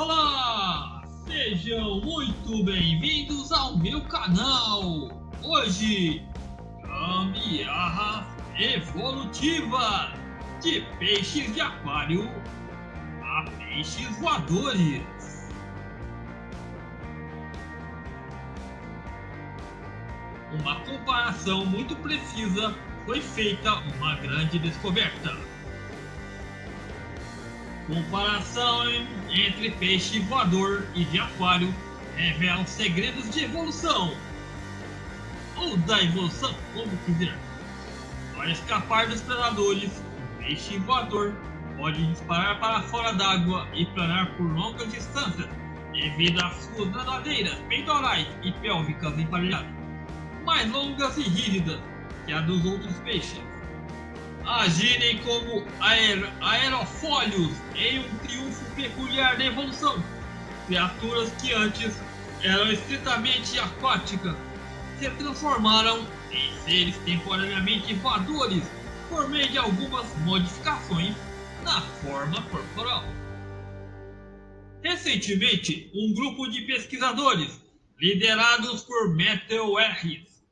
Olá! Sejam muito bem-vindos ao meu canal! Hoje, gambiarras evolutiva de peixes de aquário a peixes voadores. Uma comparação muito precisa foi feita uma grande descoberta. Comparação entre peixe voador e de aquário revela segredos de evolução. Ou da evolução, como quiser. Para escapar dos predadores, o peixe voador pode disparar para fora d'água e planar por longas distâncias devido às suas nadadeiras peitorais e pélvicas emparelhadas, mais longas e rígidas que a dos outros peixes agirem como aer aerofólios em um triunfo peculiar da evolução. Criaturas que antes eram estritamente aquáticas se transformaram em seres temporariamente voadores por meio de algumas modificações na forma corporal. Recentemente, um grupo de pesquisadores, liderados por Matthew Harris,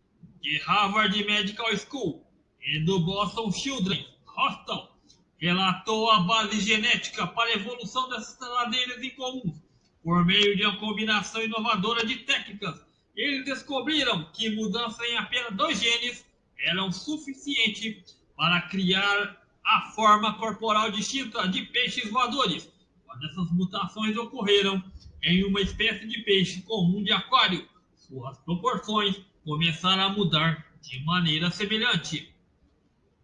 de Harvard Medical School, e do Boston Children's Hospital relatou a base genética para a evolução dessas ladeiras incomuns por meio de uma combinação inovadora de técnicas. Eles descobriram que mudanças em apenas dois genes eram suficientes para criar a forma corporal distinta de peixes voadores. Quando essas mutações ocorreram em uma espécie de peixe comum de aquário, suas proporções começaram a mudar de maneira semelhante.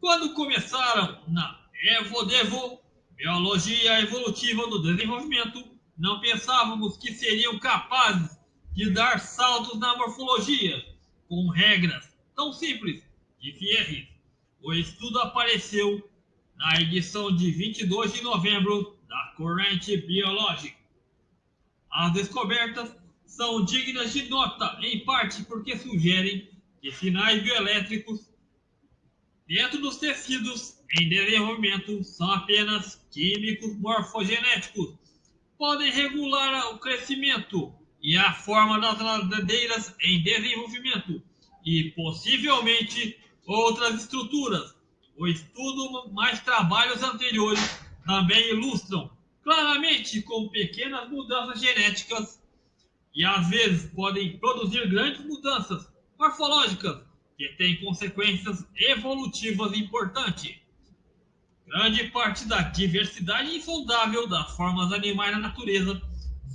Quando começaram na EvoDevo, Biologia Evolutiva do Desenvolvimento, não pensávamos que seriam capazes de dar saltos na morfologia com regras tão simples, disse Harris. O estudo apareceu na edição de 22 de novembro da Current Biologic. As descobertas são dignas de nota, em parte porque sugerem que sinais bioelétricos Dentro dos tecidos em desenvolvimento são apenas químicos morfogenéticos. Podem regular o crescimento e a forma das nadadeiras em desenvolvimento e possivelmente outras estruturas. O estudo mais trabalhos anteriores também ilustram claramente com pequenas mudanças genéticas e às vezes podem produzir grandes mudanças morfológicas que tem consequências evolutivas importantes. Grande parte da diversidade insondável das formas animais na natureza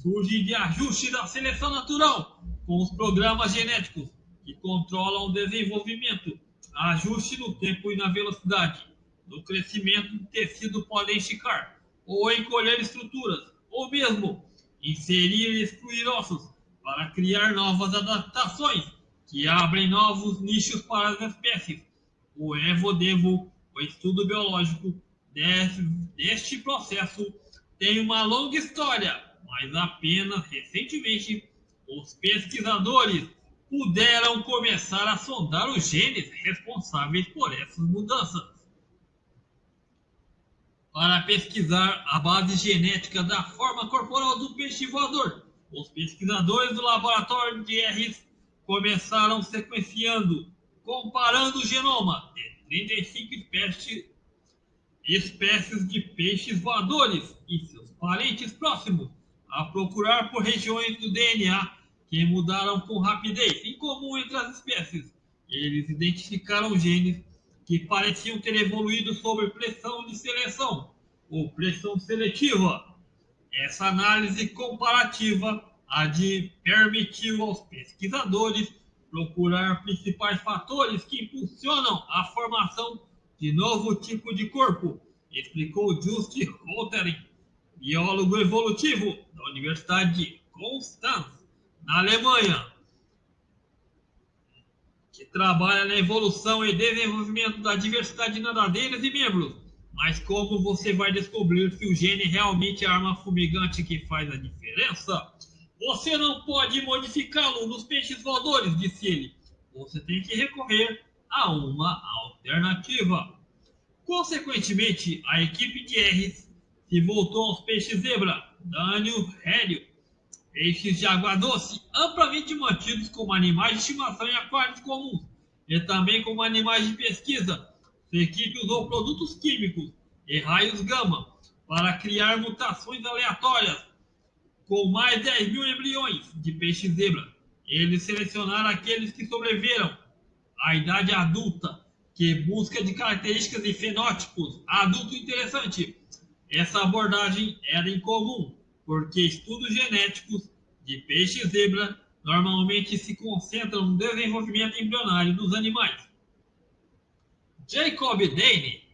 surge de ajuste da seleção natural com os programas genéticos que controlam o desenvolvimento, ajuste no tempo e na velocidade. No crescimento do tecido podem esticar ou encolher estruturas, ou mesmo inserir e excluir ossos para criar novas adaptações que abrem novos nichos para as espécies. O EvoDevo, o estudo biológico desse, deste processo, tem uma longa história, mas apenas recentemente os pesquisadores puderam começar a sondar os genes responsáveis por essas mudanças. Para pesquisar a base genética da forma corporal do peixe voador, os pesquisadores do laboratório de RS começaram sequenciando, comparando o genoma de 35 espécies, espécies de peixes voadores e seus parentes próximos, a procurar por regiões do DNA que mudaram com rapidez, em comum entre as espécies. Eles identificaram genes que pareciam ter evoluído sob pressão de seleção ou pressão seletiva. Essa análise comparativa a de permitiu aos pesquisadores procurar principais fatores que impulsionam a formação de novo tipo de corpo, explicou Just Holtering, biólogo evolutivo da Universidade de Konstanz, na Alemanha, que trabalha na evolução e desenvolvimento da diversidade de nadadeiras e membros. Mas como você vai descobrir se o gene realmente é a arma fumigante que faz a diferença? Você não pode modificá-lo nos peixes voadores, disse ele. Você tem que recorrer a uma alternativa. Consequentemente, a equipe de R's se voltou aos peixes zebra, dânio rédio, peixes de água doce, amplamente mantidos como animais de estimação em aquários comuns e também como animais de pesquisa. Sua equipe usou produtos químicos e raios gama para criar mutações aleatórias com mais de 10 mil embriões de peixe zebra. Eles selecionaram aqueles que sobreviveram à idade adulta, que busca de características e fenótipos adulto interessante. Essa abordagem era incomum, porque estudos genéticos de peixe zebra normalmente se concentram no desenvolvimento embrionário dos animais. Jacob Dane,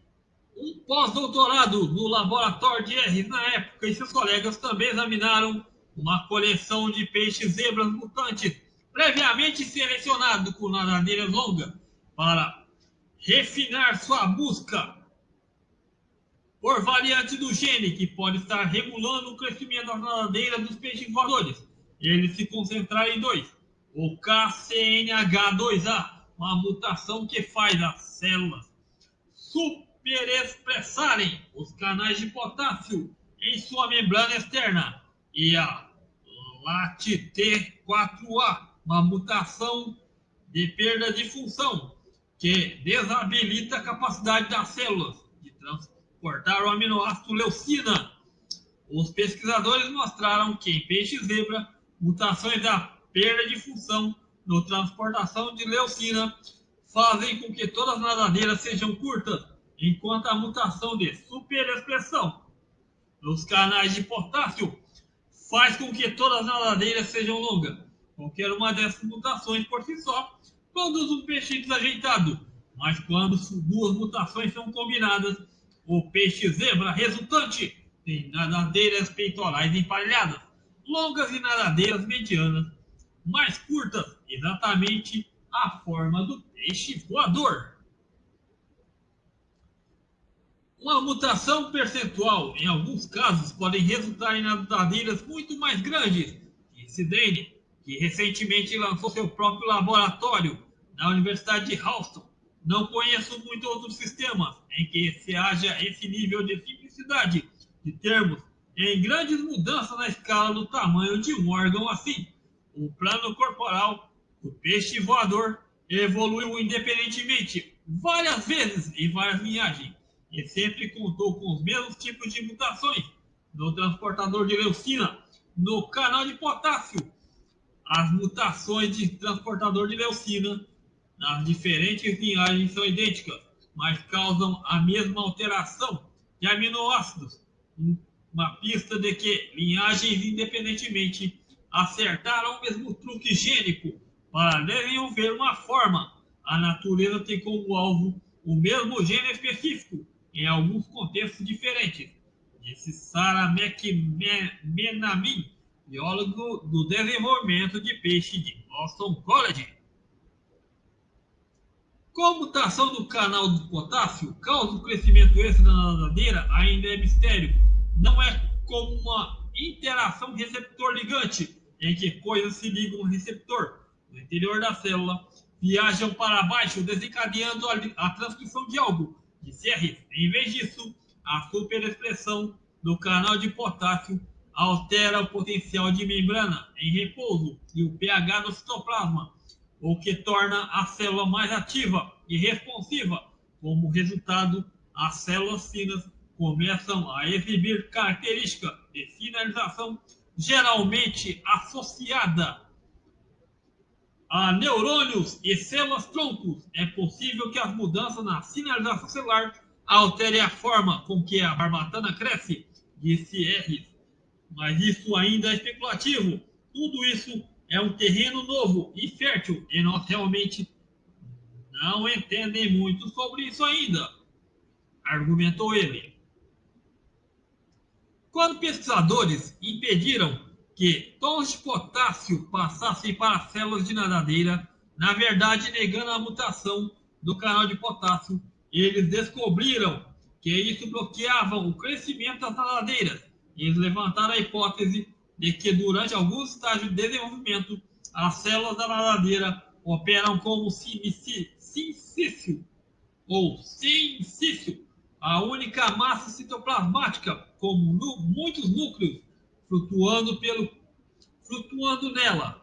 um pós-doutorado no laboratório de R na época, e seus colegas também examinaram uma coleção de peixes zebras mutantes, previamente selecionado com nadadeiras longas, para refinar sua busca por variante do gene que pode estar regulando o crescimento das nadadeiras dos peixes voadores. Eles se concentraram em dois: o KCNH2A, uma mutação que faz as células superexpressarem os canais de potássio em sua membrana externa, e a LAT-T4A, uma mutação de perda de função que desabilita a capacidade das células de transportar o aminoácido leucina. Os pesquisadores mostraram que em peixe zebra, mutações da perda de função no transportação de leucina fazem com que todas as nadadeiras sejam curtas, enquanto a mutação de superexpressão nos canais de potássio faz com que todas as nadadeiras sejam longas. Qualquer uma dessas mutações por si só produz um peixe desajeitado, mas quando duas mutações são combinadas, o peixe zebra resultante tem nadadeiras peitorais emparelhadas, longas e nadadeiras medianas, mais curtas, exatamente a forma do peixe voador. Uma mutação percentual, em alguns casos, pode resultar em nadadeiras muito mais grandes, Dane, que recentemente lançou seu próprio laboratório na Universidade de Houston. Não conheço muito outros sistemas em que se haja esse nível de simplicidade de termos em grandes mudanças na escala do tamanho de um órgão assim. O plano corporal do peixe voador evoluiu independentemente várias vezes em várias linhagens e sempre contou com os mesmos tipos de mutações no transportador de leucina, no canal de potássio. As mutações de transportador de leucina nas diferentes linhagens são idênticas, mas causam a mesma alteração de aminoácidos. Uma pista de que linhagens independentemente acertaram o mesmo truque gênico para desenvolver uma forma. A natureza tem como alvo o mesmo gene específico em alguns contextos diferentes, disse Sarah McMenamin, biólogo do desenvolvimento de peixe de Boston College. Como a mutação do canal de potássio causa o crescimento extra da nadadeira ainda é mistério. Não é como uma interação receptor-ligante, em que coisas se ligam ao receptor no interior da célula, viajam para baixo, desencadeando a, a transcrição de algo, R. Em vez disso, a superexpressão do canal de potássio altera o potencial de membrana em repouso e o pH do citoplasma, o que torna a célula mais ativa e responsiva. Como resultado, as células finas começam a exibir características de sinalização geralmente associada a neurônios e células troncos. É possível que as mudanças na sinalização celular alterem a forma com que a barbatana cresce, disse R. Mas isso ainda é especulativo. Tudo isso é um terreno novo e fértil e nós realmente não entendem muito sobre isso ainda, argumentou ele. Quando pesquisadores impediram que tons de potássio passassem para células de nadadeira, na verdade negando a mutação do canal de potássio, eles descobriram que isso bloqueava o crescimento das nadadeiras. Eles levantaram a hipótese de que durante alguns estágios de desenvolvimento, as células da nadadeira operam como sincício ou sincício, a única massa citoplasmática como muitos núcleos flutuando, pelo, flutuando nela.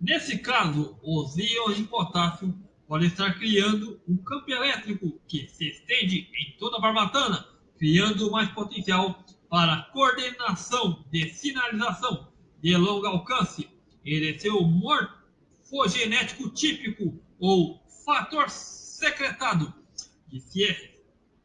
Nesse caso, os íons de potássio podem estar criando um campo elétrico que se estende em toda a barbatana, criando mais potencial para coordenação de sinalização de longo alcance. Ele é seu morfogenético típico ou fator secretado de Sierra.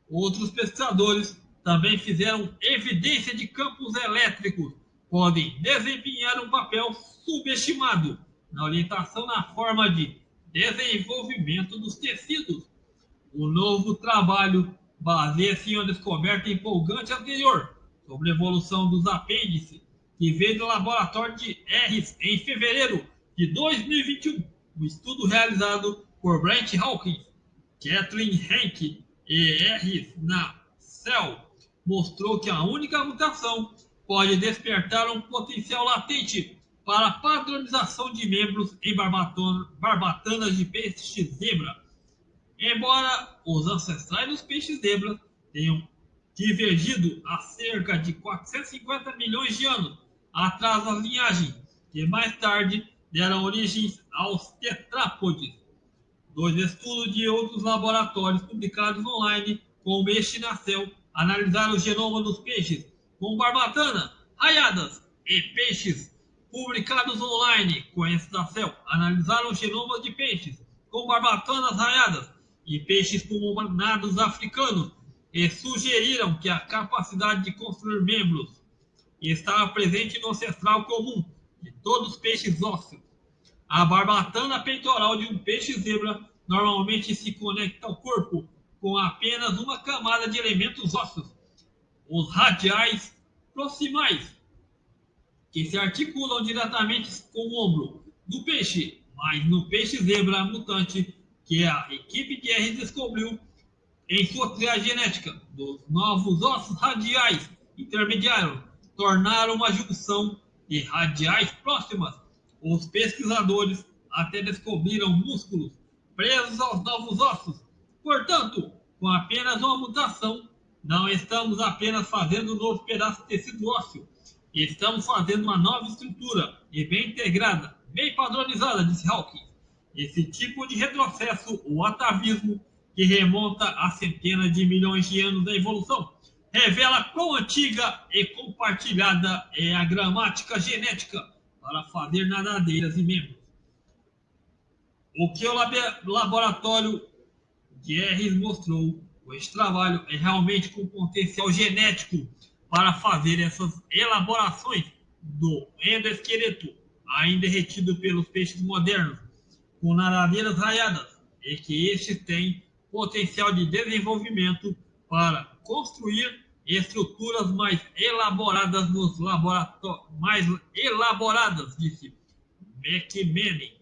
Outros pesquisadores também fizeram evidência de campos elétricos podem desempenhar um papel subestimado na orientação na forma de desenvolvimento dos tecidos. O novo trabalho baseia-se em uma descoberta empolgante anterior sobre a evolução dos apêndices, que veio do laboratório de Harris em fevereiro de 2021. Um estudo realizado por Brent Hawkins, Kathleen Henke e Harris na Cell mostrou que a única mutação pode despertar um potencial latente para padronização de membros em barbatanas de peixe zebra. Embora os ancestrais dos peixes zebra tenham divergido há cerca de 450 milhões de anos atrás das linhagens, que mais tarde deram origem aos tetrápodes. Dois estudos de outros laboratórios publicados online, este na CEL, analisaram o genoma dos peixes com barbatana, raiadas e peixes publicados online com esta céu, analisaram o genoma de peixes com barbatanas raiadas e peixes pulmonados africanos e sugeriram que a capacidade de construir membros estava presente no ancestral comum de todos os peixes ósseos. A barbatana peitoral de um peixe zebra normalmente se conecta ao corpo com apenas uma camada de elementos ósseos, os radiais proximais, que se articulam diretamente com o ombro do peixe, mas no peixe zebra mutante que a equipe de R descobriu em sua triagem genética dos novos ossos radiais intermediários tornaram uma junção de radiais próximas. Os pesquisadores até descobriram músculos presos aos novos ossos. Portanto, com apenas uma mutação, não estamos apenas fazendo um novo pedaço de tecido ósseo, estamos fazendo uma nova estrutura e bem integrada, bem padronizada, disse Hawking. Esse tipo de retrocesso, o atavismo, que remonta a centenas de milhões de anos da evolução, revela quão antiga e compartilhada é a gramática genética para fazer nadadeiras e membros. O que o laboratório Guerres mostrou esse trabalho é realmente com potencial genético para fazer essas elaborações do endoesqueleto ainda retido pelos peixes modernos, com nadadeiras raiadas, e que este tem potencial de desenvolvimento para construir estruturas mais elaboradas nos laboratórios, mais elaboradas, disse McManning.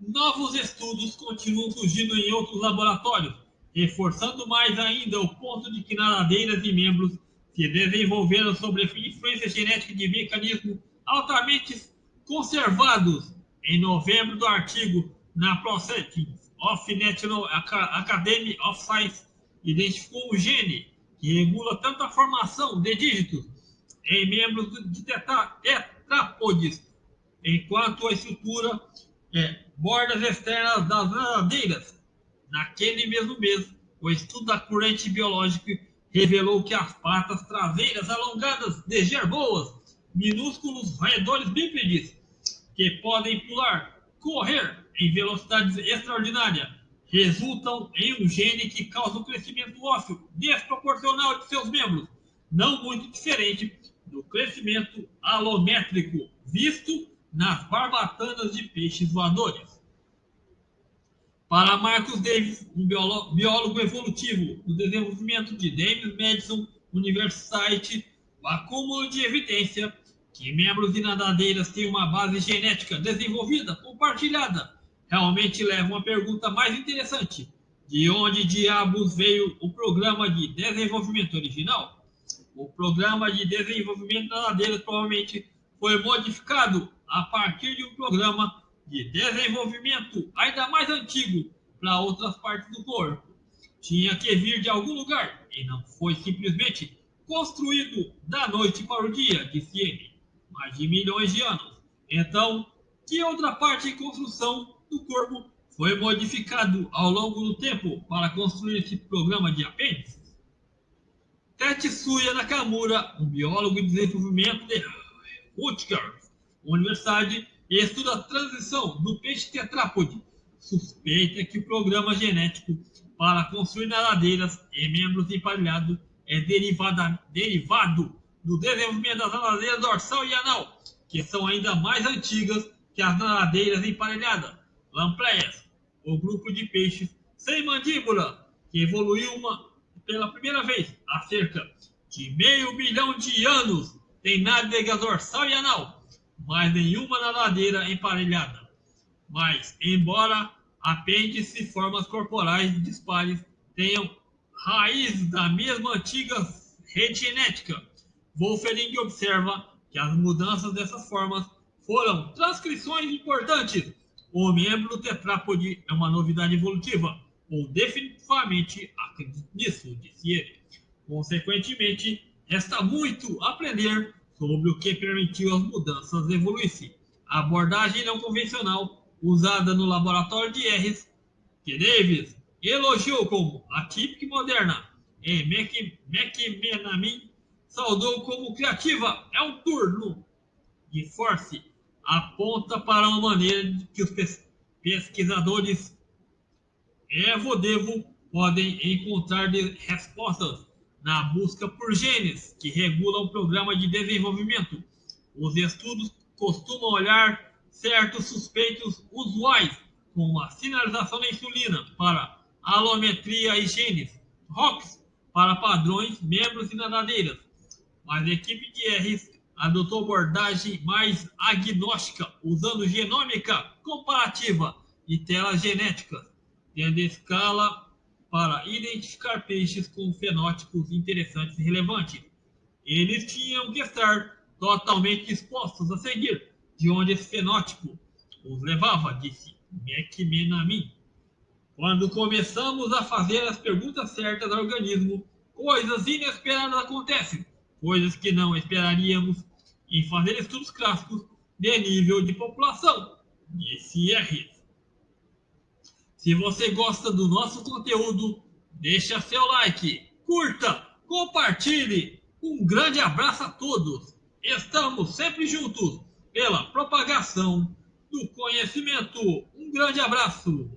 Novos estudos continuam surgindo em outros laboratórios, reforçando mais ainda o ponto de que nadadeiras e membros se desenvolveram sob influência genética de mecanismos altamente conservados. Em novembro do artigo na Proceedings of National Academy of Science, identificou o gene que regula tanto a formação de dígitos em membros de tetrápodes, enquanto a estrutura é, bordas externas das nadadeiras Naquele mesmo mês, o estudo da corrente biológica revelou que as patas traseiras alongadas de gerboas, minúsculos roedores bípedes, que podem pular, correr em velocidades extraordinárias, resultam em um gene que causa um crescimento ósseo desproporcional de seus membros, não muito diferente do crescimento alométrico visto nas barbatanas de peixes voadores. Para Marcus Davis, um biólogo evolutivo do desenvolvimento de James Madison University, o acúmulo de evidência que membros de nadadeiras têm uma base genética desenvolvida, compartilhada, realmente leva uma pergunta mais interessante. De onde diabos veio o programa de desenvolvimento original? O programa de desenvolvimento de nadadeiras provavelmente foi modificado a partir de um programa de desenvolvimento ainda mais antigo para outras partes do corpo. Tinha que vir de algum lugar e não foi simplesmente construído da noite para o dia, disse ele, mais de milhões de anos. Então, que outra parte de construção do corpo foi modificado ao longo do tempo para construir esse programa de apêndices? Tetsuya Nakamura, um biólogo de desenvolvimento de Rutgers Universidade, estuda a transição do peixe tetrápode, suspeita que o programa genético para construir nadadeiras e membros emparelhados é derivada, derivado do desenvolvimento das nadadeiras dorsal e anal, que são ainda mais antigas que as nadadeiras emparelhadas, lampreias, o grupo de peixes sem mandíbula, que evoluiu uma, pela primeira vez há cerca de meio bilhão de anos, tem nádega dorsal e anal, mas nenhuma nadadeira emparelhada. Mas, embora apêndice formas corporais dispares tenham raiz da mesma antiga rede genética, Wolfering observa que as mudanças dessas formas foram transcrições importantes. O membro tetrápode é uma novidade evolutiva, ou definitivamente acredito nisso, disse ele. Consequentemente, resta muito aprender sobre o que permitiu as mudanças evoluírem. A abordagem não convencional usada no laboratório de Harris, que Davis elogiou como atípica e moderna, e McMenamin saudou como criativa. É um turno de Force aponta para uma maneira que os pesquisadores Evo-Devo podem encontrar respostas na busca por genes que regulam o programa de desenvolvimento. Os estudos costumam olhar certos suspeitos usuais, como a sinalização da insulina para alometria e genes, ROX para padrões, membros e nadadeiras. Mas a equipe de R's adotou abordagem mais agnóstica, usando genômica comparativa e telas genéticas, tendo escala para identificar peixes com fenótipos interessantes e relevantes. Eles tinham que estar totalmente dispostos a seguir de onde esse fenótipo os levava, disse McMenamin. Quando começamos a fazer as perguntas certas ao organismo, coisas inesperadas acontecem, coisas que não esperaríamos em fazer estudos clássicos de nível de população, disse R. Se você gosta do nosso conteúdo, deixa seu like, curta, compartilhe. Um grande abraço a todos. Estamos sempre juntos pela propagação do conhecimento. Um grande abraço.